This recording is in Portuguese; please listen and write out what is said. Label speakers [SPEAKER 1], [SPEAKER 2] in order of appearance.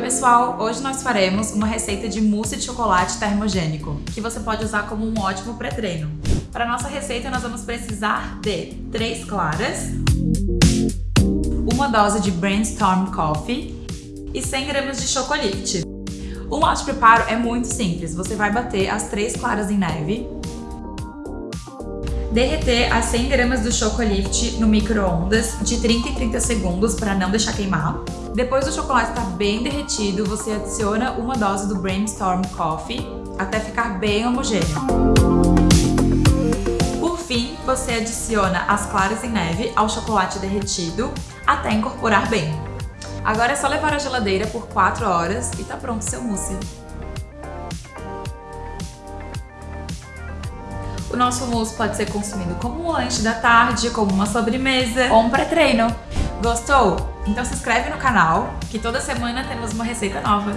[SPEAKER 1] pessoal, hoje nós faremos uma receita de mousse de chocolate termogênico, que você pode usar como um ótimo pré-treino. Para nossa receita nós vamos precisar de 3 claras, uma dose de Brainstorm Coffee e 100 gramas de chocolate. O nosso preparo é muito simples, você vai bater as 3 claras em neve, derreter as 100 gramas do Chocolift no micro-ondas de 30 em 30 segundos para não deixar queimar. Depois do chocolate estar tá bem derretido, você adiciona uma dose do Brainstorm Coffee até ficar bem homogêneo. Por fim, você adiciona as claras em neve ao chocolate derretido até incorporar bem. Agora é só levar à geladeira por 4 horas e tá pronto seu mousse. O nosso mousse pode ser consumido como um lanche da tarde, como uma sobremesa ou um pré-treino. Gostou? Então se inscreve no canal, que toda semana temos uma receita nova.